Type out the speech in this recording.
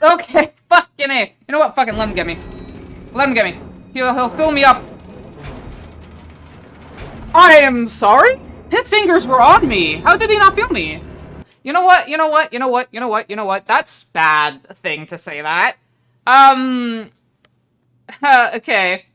Okay, fucking A. You know what? Fucking let him get me. Let him get me. He'll, he'll fill me up. I am sorry? His fingers were on me. How did he not feel me? You know what? You know what? You know what? You know what? You know what? That's bad thing to say that. Um... Okay.